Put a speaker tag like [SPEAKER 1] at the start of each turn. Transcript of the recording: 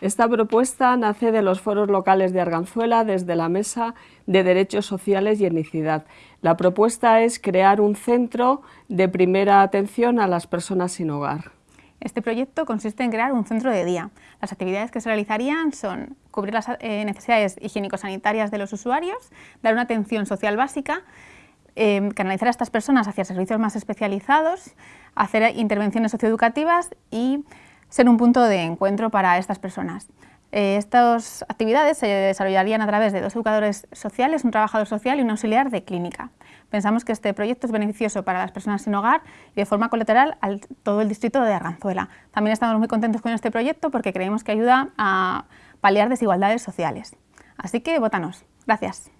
[SPEAKER 1] Esta propuesta nace de los foros locales de Arganzuela desde la Mesa de Derechos Sociales y Etnicidad. La propuesta es crear un centro de primera atención a las personas sin hogar.
[SPEAKER 2] Este proyecto consiste en crear un centro de día. Las actividades que se realizarían son cubrir las eh, necesidades higiénico-sanitarias de los usuarios, dar una atención social básica, eh, canalizar a estas personas hacia servicios más especializados, hacer intervenciones socioeducativas y ser un punto de encuentro para estas personas. Eh, estas actividades se desarrollarían a través de dos educadores sociales, un trabajador social y un auxiliar de clínica. Pensamos que este proyecto es beneficioso para las personas sin hogar y de forma colateral a todo el distrito de Arganzuela. También estamos muy contentos con este proyecto porque creemos que ayuda a paliar desigualdades sociales. Así que votanos. Gracias.